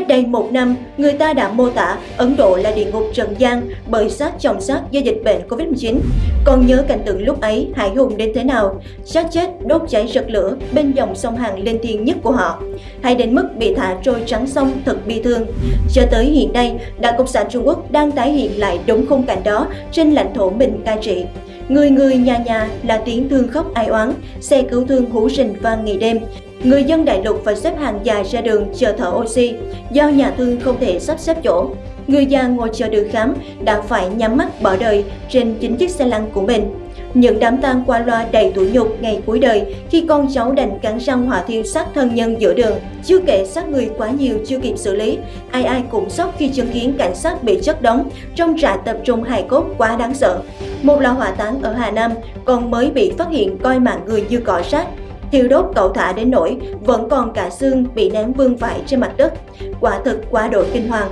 Cách đây một năm, người ta đã mô tả Ấn Độ là địa ngục trần gian bởi sát chồng sát do dịch bệnh Covid-19. Còn nhớ cảnh tượng lúc ấy hải hùng đến thế nào, sát chết đốt cháy rực lửa bên dòng sông hằng lên thiên nhất của họ. Hay đến mức bị thả trôi trắng sông thật bi thương. Cho tới hiện nay, Đảng Cộng sản Trung Quốc đang tái hiện lại đúng khung cảnh đó trên lãnh thổ mình cai trị. Người người nhà nhà là tiếng thương khóc ai oán, xe cứu thương hú rình vang ngày đêm. Người dân đại lục phải xếp hàng dài ra đường chờ thở oxy do nhà thương không thể sắp xếp chỗ. Người già ngồi chờ được khám đã phải nhắm mắt bỏ đời trên chính chiếc xe lăn của mình. Những đám tang qua loa đầy tủi nhục ngày cuối đời khi con cháu đành cắn răng hỏa thiêu xác thân nhân giữa đường. Chưa kể xác người quá nhiều chưa kịp xử lý, ai ai cũng sốc khi chứng kiến cảnh sát bị chất đóng trong trại tập trung hài cốt quá đáng sợ. Một lò hỏa táng ở Hà Nam còn mới bị phát hiện coi mạng người như cỏ rác thiêu đốt cậu thả đến nỗi vẫn còn cả xương bị ném vương vãi trên mặt đất. Quả thực quá độ kinh hoàng.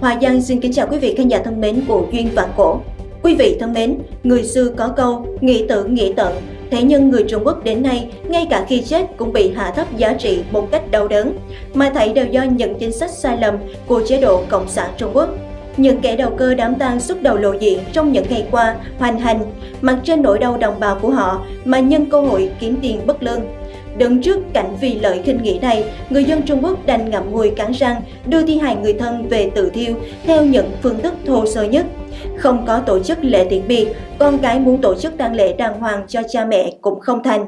Hòa Giang xin kính chào quý vị khán giả thân mến của Duyên Vạn Cổ. Quý vị thân mến, người xưa có câu nghĩ tự nghĩ tận, thế nhưng người Trung Quốc đến nay, ngay cả khi chết cũng bị hạ thấp giá trị một cách đau đớn, mà thảy đều do những chính sách sai lầm của chế độ Cộng sản Trung Quốc. Những kẻ đầu cơ đám tang xuất đầu lộ diện trong những ngày qua hoành hành, mặc trên nỗi đau đồng bào của họ mà nhân cơ hội kiếm tiền bất lương. Đứng trước cảnh vì lợi khinh nghĩ này, người dân Trung Quốc đành ngậm ngùi cắn răng đưa thi hài người thân về tự thiêu theo những phương thức thô sơ nhất. Không có tổ chức lễ tiễn biệt, con cái muốn tổ chức tang lễ đàng hoàng cho cha mẹ cũng không thành.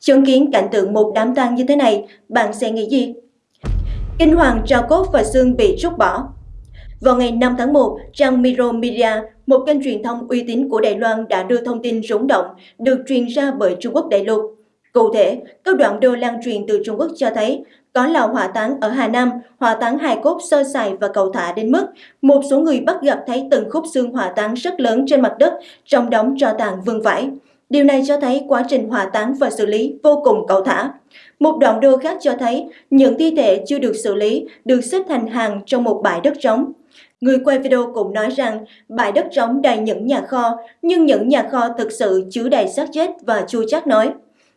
Chứng kiến cảnh tượng một đám tang như thế này, bạn sẽ nghĩ gì? Kinh hoàng trao cốt và xương bị rút bỏ, vào ngày 5 tháng 1, trang Miro Media, một kênh truyền thông uy tín của Đài Loan đã đưa thông tin rúng động được truyền ra bởi Trung Quốc đại lục. Cụ thể, các đoạn đô lan truyền từ Trung Quốc cho thấy có lò hỏa táng ở Hà Nam, hỏa táng hài cốt sơ sài và cầu thả đến mức một số người bắt gặp thấy từng khúc xương hỏa táng rất lớn trên mặt đất trong đống tro tàn vương vãi. Điều này cho thấy quá trình hỏa táng và xử lý vô cùng cầu thả. Một đoạn đô khác cho thấy những thi thể chưa được xử lý được xếp thành hàng trong một bãi đất trống. Người quay video cũng nói rằng bãi đất trống đầy những nhà kho, nhưng những nhà kho thực sự chứa đầy xác chết và chua chát nói.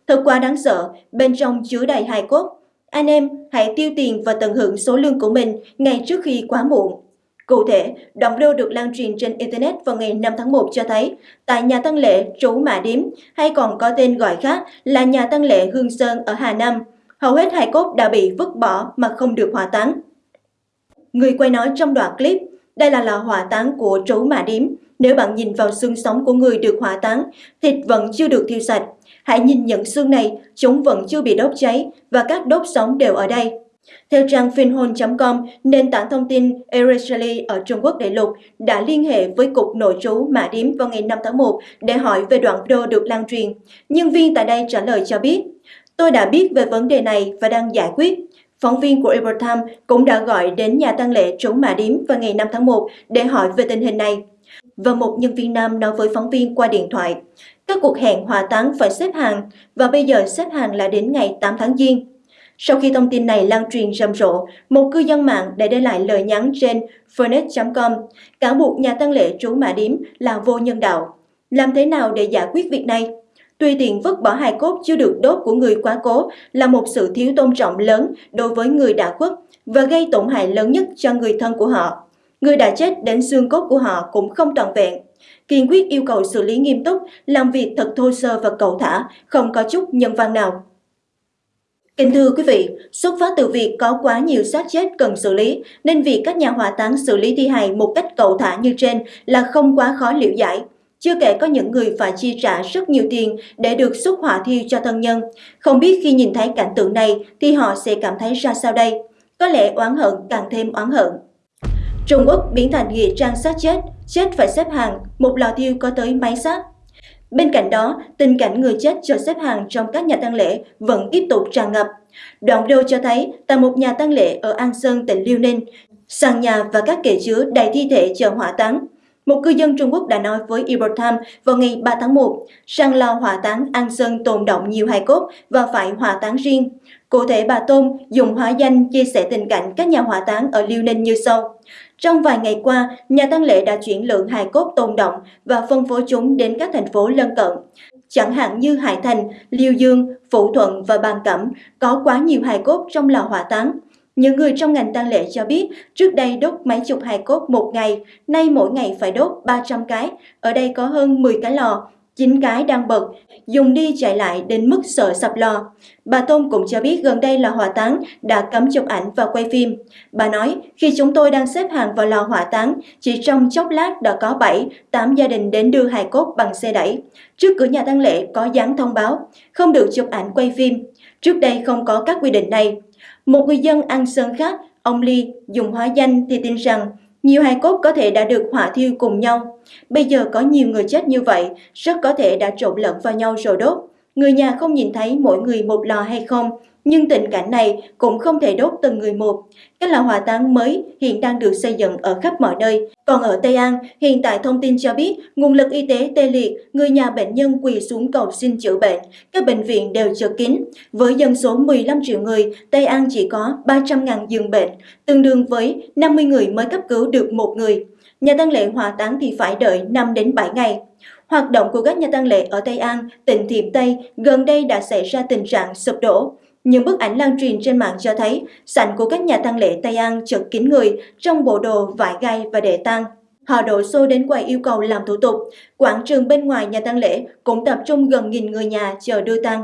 Thật quá đáng sợ, bên trong chứa đầy hài cốt. Anh em hãy tiêu tiền và tận hưởng số lương của mình ngay trước khi quá muộn. Cụ thể, đoạn video được lan truyền trên Internet vào ngày 5 tháng 1 cho thấy, tại nhà tăng lễ Trú Mã Điếm, hay còn có tên gọi khác là nhà tăng lễ Hương Sơn ở Hà Nam, hầu hết hài cốt đã bị vứt bỏ mà không được hỏa táng. Người quay nói trong đoạn clip, đây là lò hỏa táng của Trú Mã Điếm. Nếu bạn nhìn vào xương sống của người được hỏa táng, thịt vẫn chưa được thiêu sạch. Hãy nhìn những xương này, chúng vẫn chưa bị đốt cháy và các đốt sống đều ở đây. Theo trang finhôn.com, nền tảng thông tin Ereshali ở Trung Quốc đại lục đã liên hệ với Cục Nội trú Mã Điếm vào ngày 5 tháng 1 để hỏi về đoạn video được lan truyền. Nhân viên tại đây trả lời cho biết, tôi đã biết về vấn đề này và đang giải quyết. Phóng viên của Epoch cũng đã gọi đến nhà tăng lễ trú Mã Điếm vào ngày 5 tháng 1 để hỏi về tình hình này. Và một nhân viên nam nói với phóng viên qua điện thoại, các cuộc hẹn hòa táng phải xếp hàng và bây giờ xếp hàng là đến ngày 8 tháng Giêng. Sau khi thông tin này lan truyền rầm rộ, một cư dân mạng đã để lại lời nhắn trên Fernet.com cáo buộc nhà tăng lễ trú Mã Điếm là vô nhân đạo. Làm thế nào để giải quyết việc này? Tuy tiền vứt bỏ hài cốt chưa được đốt của người quá cố là một sự thiếu tôn trọng lớn đối với người đã khuất và gây tổn hại lớn nhất cho người thân của họ. Người đã chết đến xương cốt của họ cũng không toàn vẹn. Kiên quyết yêu cầu xử lý nghiêm túc, làm việc thật thô sơ và cầu thả, không có chút nhân văn nào. Kính thưa quý vị, xuất phát từ việc có quá nhiều xác chết cần xử lý, nên việc các nhà hỏa táng xử lý thi hài một cách cầu thả như trên là không quá khó liệu giải. Chưa kể có những người phải chi trả rất nhiều tiền để được xuất hỏa thiêu cho thân nhân. Không biết khi nhìn thấy cảnh tượng này thì họ sẽ cảm thấy ra sao đây? Có lẽ oán hận càng thêm oán hận. Trung Quốc biến thành nghĩa trang xác chết, chết phải xếp hàng, một lò thiêu có tới máy xác. Bên cạnh đó, tình cảnh người chết chờ xếp hàng trong các nhà tang lễ vẫn tiếp tục tràn ngập. Đoạn video cho thấy tại một nhà tang lễ ở An Sơn, tỉnh Liêu Ninh, sàn nhà và các kệ chứa đầy thi thể chờ hỏa táng. Một cư dân Trung Quốc đã nói với Epoch Times vào ngày 3 tháng 1, rằng lò hỏa táng An Sơn tồn động nhiều hài cốt và phải hỏa táng riêng. Cụ thể bà Tôn dùng hóa danh chia sẻ tình cảnh các nhà hỏa táng ở Liêu Ninh như sau. Trong vài ngày qua, nhà tăng lễ đã chuyển lượng hài cốt tồn động và phân phối chúng đến các thành phố lân cận. Chẳng hạn như Hải Thành, Liêu Dương, Phụ Thuận và Bàn Cẩm có quá nhiều hài cốt trong lò hỏa táng. Những người trong ngành tang lễ cho biết trước đây đốt mấy chục hài cốt một ngày, nay mỗi ngày phải đốt 300 cái. Ở đây có hơn 10 cái lò, Chính cái đang bật, dùng đi chạy lại đến mức sợ sập lò. Bà Tôn cũng cho biết gần đây lò hỏa táng đã cấm chụp ảnh và quay phim. Bà nói, khi chúng tôi đang xếp hàng vào lò hỏa táng, chỉ trong chốc lát đã có 7, 8 gia đình đến đưa hài cốt bằng xe đẩy. Trước cửa nhà tang lễ có dán thông báo, không được chụp ảnh quay phim. Trước đây không có các quy định này. Một người dân ăn sơn khác, ông Ly, dùng hóa danh thì tin rằng nhiều hài cốt có thể đã được hỏa thiêu cùng nhau. Bây giờ có nhiều người chết như vậy, rất có thể đã trộn lẫn vào nhau rồi đốt. Người nhà không nhìn thấy mỗi người một lò hay không, nhưng tình cảnh này cũng không thể đốt từng người một. Các lò hỏa táng mới hiện đang được xây dựng ở khắp mọi nơi. Còn ở Tây An, hiện tại thông tin cho biết nguồn lực y tế tê liệt, người nhà bệnh nhân quỳ xuống cầu xin chữa bệnh. Các bệnh viện đều chật kín. Với dân số 15 triệu người, Tây An chỉ có 300.000 giường bệnh, tương đương với 50 người mới cấp cứu được một người. Nhà tăng lễ hỏa táng thì phải đợi 5 đến 7 ngày. Hoạt động của các nhà tăng lễ ở Tây An, tỉnh Thiểm Tây gần đây đã xảy ra tình trạng sụp đổ. Những bức ảnh lan truyền trên mạng cho thấy, sảnh của các nhà tang lễ Tây An chật kín người trong bộ đồ, vải gai và đệ tang. Họ đổ xô đến quầy yêu cầu làm thủ tục. Quảng trường bên ngoài nhà tang lễ cũng tập trung gần nghìn người nhà chờ đưa tang.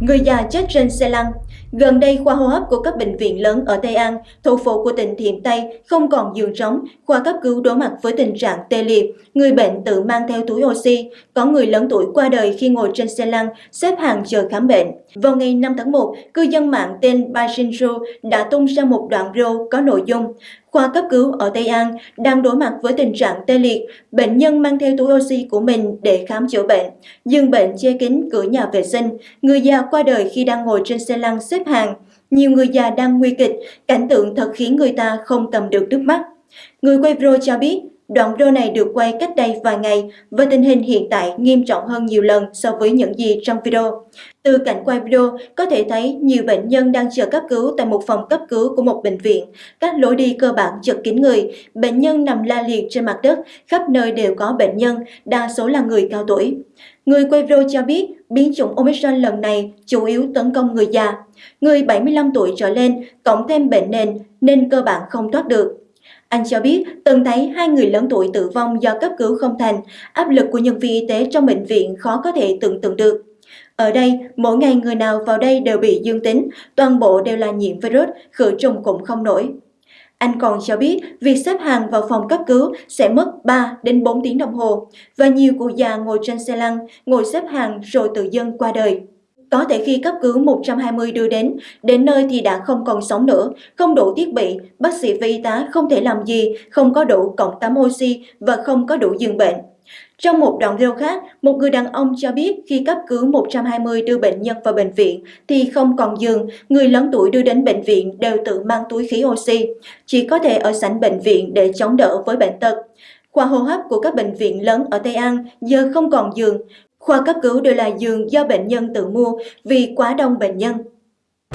Người già chết trên xe lăn Gần đây, khoa hô hấp của các bệnh viện lớn ở Tây An, thủ phủ của tỉnh Thiểm Tây không còn giường trống, khoa cấp cứu đối mặt với tình trạng tê liệt, người bệnh tự mang theo túi oxy, có người lớn tuổi qua đời khi ngồi trên xe lăn, xếp hàng chờ khám bệnh. Vào ngày 5 tháng 1, cư dân mạng tên Bashinju đã tung ra một đoạn video có nội dung Khoa cấp cứu ở Tây An đang đối mặt với tình trạng tê liệt, bệnh nhân mang theo túi oxy của mình để khám chữa bệnh. Dương bệnh che kín cửa nhà vệ sinh, người già qua đời khi đang ngồi trên xe lăn xếp hàng. Nhiều người già đang nguy kịch, cảnh tượng thật khiến người ta không cầm được nước mắt. Người quay video cho biết, Đoạn video này được quay cách đây vài ngày và tình hình hiện tại nghiêm trọng hơn nhiều lần so với những gì trong video. Từ cảnh quay video, có thể thấy nhiều bệnh nhân đang chờ cấp cứu tại một phòng cấp cứu của một bệnh viện. Các lối đi cơ bản chật kín người, bệnh nhân nằm la liệt trên mặt đất, khắp nơi đều có bệnh nhân, đa số là người cao tuổi. Người quay video cho biết biến chủng Omicron lần này chủ yếu tấn công người già. Người 75 tuổi trở lên, cộng thêm bệnh nền nên cơ bản không thoát được. Anh cho biết từng thấy hai người lớn tuổi tử vong do cấp cứu không thành, áp lực của nhân viên y tế trong bệnh viện khó có thể tưởng tượng được. Ở đây, mỗi ngày người nào vào đây đều bị dương tính, toàn bộ đều là nhiễm virus, khử trùng cũng không nổi. Anh còn cho biết việc xếp hàng vào phòng cấp cứu sẽ mất 3 đến 4 tiếng đồng hồ và nhiều cụ già ngồi trên xe lăn, ngồi xếp hàng rồi tự dân qua đời. Có thể khi cấp cứu 120 đưa đến, đến nơi thì đã không còn sống nữa, không đủ thiết bị, bác sĩ và y tá không thể làm gì, không có đủ cộng tắm oxy và không có đủ giường bệnh. Trong một đoạn video khác, một người đàn ông cho biết khi cấp cứu 120 đưa bệnh nhân vào bệnh viện thì không còn giường, người lớn tuổi đưa đến bệnh viện đều tự mang túi khí oxy, chỉ có thể ở sảnh bệnh viện để chống đỡ với bệnh tật. Khoa hô hấp của các bệnh viện lớn ở Tây An giờ không còn giường, Khoa cấp cứu đều là giường do bệnh nhân tự mua vì quá đông bệnh nhân.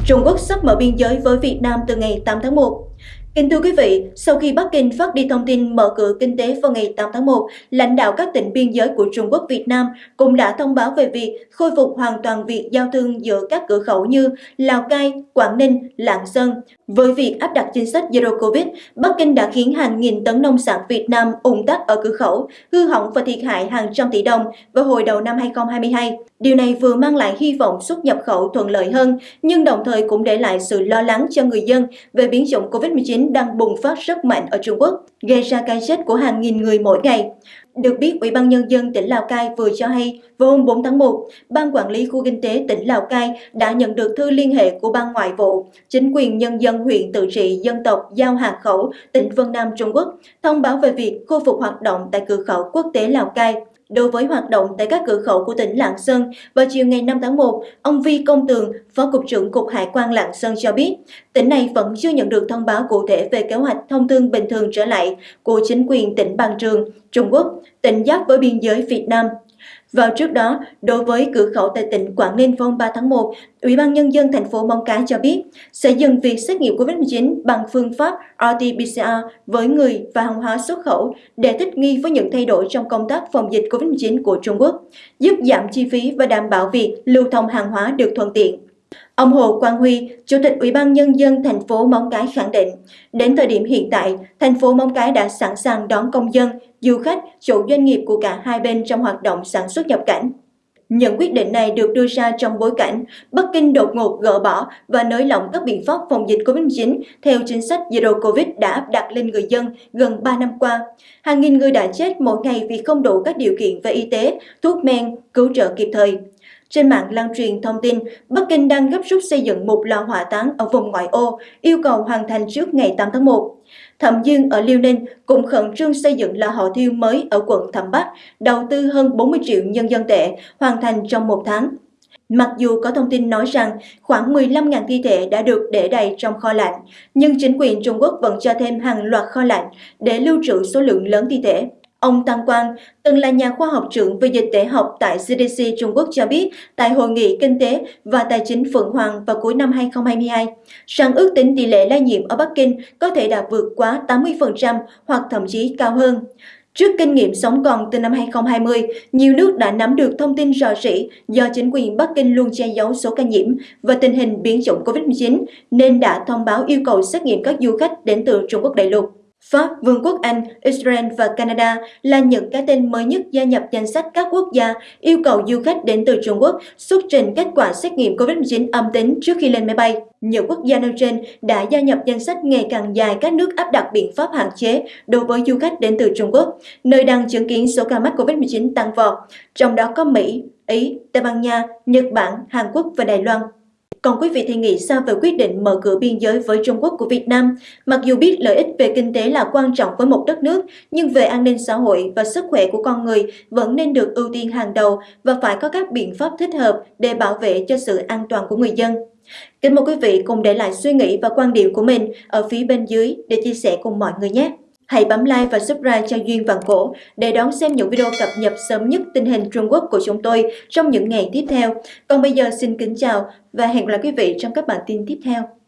Trung Quốc sắp mở biên giới với Việt Nam từ ngày 8 tháng 1. Kính thưa quý vị, sau khi Bắc Kinh phát đi thông tin mở cửa kinh tế vào ngày 8 tháng 1, lãnh đạo các tỉnh biên giới của Trung Quốc Việt Nam cũng đã thông báo về việc khôi phục hoàn toàn việc giao thương giữa các cửa khẩu như Lào Cai, Quảng Ninh, Lạng Sơn. Với việc áp đặt chính sách Zero Covid, Bắc Kinh đã khiến hàng nghìn tấn nông sản Việt Nam ủng tắc ở cửa khẩu, hư hỏng và thiệt hại hàng trăm tỷ đồng vào hồi đầu năm 2022. Điều này vừa mang lại hy vọng xuất nhập khẩu thuận lợi hơn, nhưng đồng thời cũng để lại sự lo lắng cho người dân về biến chủng COVID-19 đang bùng phát rất mạnh ở Trung Quốc, gây ra cái chết của hàng nghìn người mỗi ngày. Được biết, Ủy ban Nhân dân tỉnh Lào Cai vừa cho hay vào hôm 4 tháng 1, Ban Quản lý Khu Kinh tế tỉnh Lào Cai đã nhận được thư liên hệ của Ban Ngoại vụ, chính quyền nhân dân huyện tự trị dân tộc Giao Hà Khẩu, tỉnh Vân Nam Trung Quốc, thông báo về việc khôi phục hoạt động tại cửa khẩu quốc tế Lào Cai. Đối với hoạt động tại các cửa khẩu của tỉnh Lạng Sơn, vào chiều ngày 5 tháng 1, ông Vi Công Tường, Phó Cục trưởng Cục Hải quan Lạng Sơn cho biết, tỉnh này vẫn chưa nhận được thông báo cụ thể về kế hoạch thông thương bình thường trở lại của chính quyền tỉnh Bằng Trường, Trung Quốc, tỉnh giáp với biên giới Việt Nam. Vào trước đó, đối với cửa khẩu tại tỉnh Quảng Ninh vào 3 tháng 1, Ủy ban Nhân dân thành phố Móng Cái cho biết sẽ dừng việc xét nghiệm COVID-19 bằng phương pháp RT-PCR với người và hàng hóa xuất khẩu để thích nghi với những thay đổi trong công tác phòng dịch COVID-19 của Trung Quốc, giúp giảm chi phí và đảm bảo việc lưu thông hàng hóa được thuận tiện. Ông Hồ Quang Huy, Chủ tịch Ủy ban Nhân dân thành phố Móng Cái khẳng định, đến thời điểm hiện tại, thành phố Móng Cái đã sẵn sàng đón công dân, du khách, chủ doanh nghiệp của cả hai bên trong hoạt động sản xuất nhập cảnh. Những quyết định này được đưa ra trong bối cảnh Bắc Kinh đột ngột gỡ bỏ và nới lỏng các biện pháp phòng dịch COVID-19 theo chính sách Zero Covid đã áp đặt lên người dân gần 3 năm qua. Hàng nghìn người đã chết mỗi ngày vì không đủ các điều kiện về y tế, thuốc men, cứu trợ kịp thời. Trên mạng lan truyền thông tin, Bắc Kinh đang gấp rút xây dựng một lò hỏa táng ở vùng ngoại ô, yêu cầu hoàn thành trước ngày 8 tháng 1. Thẩm Dương ở Liêu Ninh cũng khẩn trương xây dựng lò hỏa thiêu mới ở quận Thẩm Bắc, đầu tư hơn 40 triệu nhân dân tệ, hoàn thành trong một tháng. Mặc dù có thông tin nói rằng khoảng 15.000 thi thể đã được để đầy trong kho lạnh, nhưng chính quyền Trung Quốc vẫn cho thêm hàng loạt kho lạnh để lưu trữ số lượng lớn thi thể. Ông Tăng Quang, từng là nhà khoa học trưởng về dịch tễ học tại CDC Trung Quốc cho biết tại Hội nghị Kinh tế và Tài chính Phượng Hoàng vào cuối năm 2022, rằng ước tính tỷ lệ lây nhiễm ở Bắc Kinh có thể đã vượt quá 80% hoặc thậm chí cao hơn. Trước kinh nghiệm sống còn từ năm 2020, nhiều nước đã nắm được thông tin rò rỉ do chính quyền Bắc Kinh luôn che giấu số ca nhiễm và tình hình biến chủng COVID-19 nên đã thông báo yêu cầu xét nghiệm các du khách đến từ Trung Quốc đại lục. Pháp, Vương quốc Anh, Israel và Canada là những cái tên mới nhất gia nhập danh sách các quốc gia yêu cầu du khách đến từ Trung Quốc xuất trình kết quả xét nghiệm COVID-19 âm tính trước khi lên máy bay. Nhiều quốc gia nêu trên đã gia nhập danh sách ngày càng dài các nước áp đặt biện pháp hạn chế đối với du khách đến từ Trung Quốc, nơi đang chứng kiến số ca mắc COVID-19 tăng vọt, trong đó có Mỹ, Ý, Tây Ban Nha, Nhật Bản, Hàn Quốc và Đài Loan. Còn quý vị thì nghĩ sao về quyết định mở cửa biên giới với Trung Quốc của Việt Nam? Mặc dù biết lợi ích về kinh tế là quan trọng với một đất nước, nhưng về an ninh xã hội và sức khỏe của con người vẫn nên được ưu tiên hàng đầu và phải có các biện pháp thích hợp để bảo vệ cho sự an toàn của người dân. Kính mời quý vị cùng để lại suy nghĩ và quan điểm của mình ở phía bên dưới để chia sẻ cùng mọi người nhé. Hãy bấm like và subscribe cho Duyên Vàng Cổ để đón xem những video cập nhật sớm nhất tình hình Trung Quốc của chúng tôi trong những ngày tiếp theo. Còn bây giờ xin kính chào và hẹn gặp lại quý vị trong các bản tin tiếp theo.